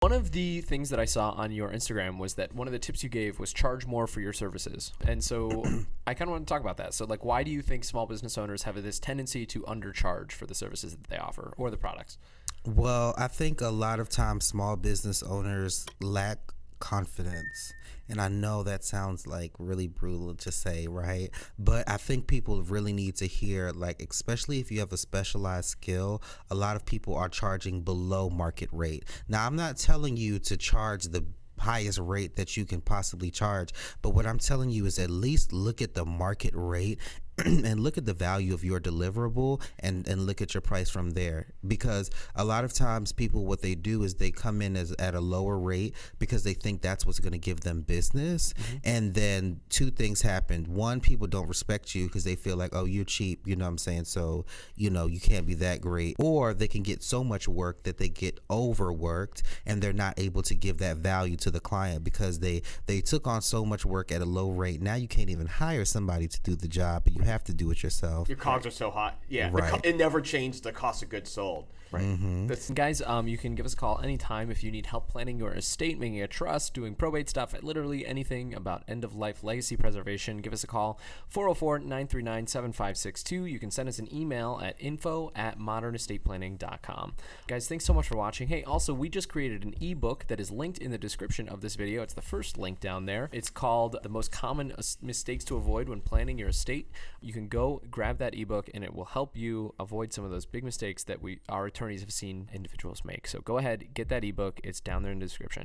One of the things that I saw on your Instagram was that one of the tips you gave was charge more for your services. And so I kind of want to talk about that. So, like, why do you think small business owners have this tendency to undercharge for the services that they offer or the products? Well, I think a lot of times small business owners lack confidence. And I know that sounds like really brutal to say, right? But I think people really need to hear, like, especially if you have a specialized skill, a lot of people are charging below market rate. Now, I'm not telling you to charge the highest rate that you can possibly charge. But what I'm telling you is at least look at the market rate and look at the value of your deliverable and, and look at your price from there. Because a lot of times people what they do is they come in as at a lower rate because they think that's what's going to give them business. Mm-hmm. And then two things happen. One, people don't respect you because they feel like, oh, you're cheap, you know what I'm saying? So, you know, you can't be that great. Or they can get so much work that they get overworked and they're not able to give that value to the client because they they took on so much work at a low rate. Now you can't even hire somebody to do the job, you have to do it yourself. Your cogs are so hot. Yeah, right. Co- it never changed the cost of goods sold. Right. Mm-hmm. Guys, um, you can give us a call anytime if you need help planning your estate, making a trust, doing probate stuff, literally anything about end of life legacy preservation. Give us a call 404 939 7562. You can send us an email at info at modernestateplanning.com. Guys, thanks so much for watching. Hey, also, we just created an ebook that is linked in the description of this video. It's the first link down there. It's called The Most Common Mistakes to Avoid When Planning Your Estate. You can go grab that ebook and it will help you avoid some of those big mistakes that we our attorneys have seen individuals make. So go ahead, get that ebook. It's down there in the description.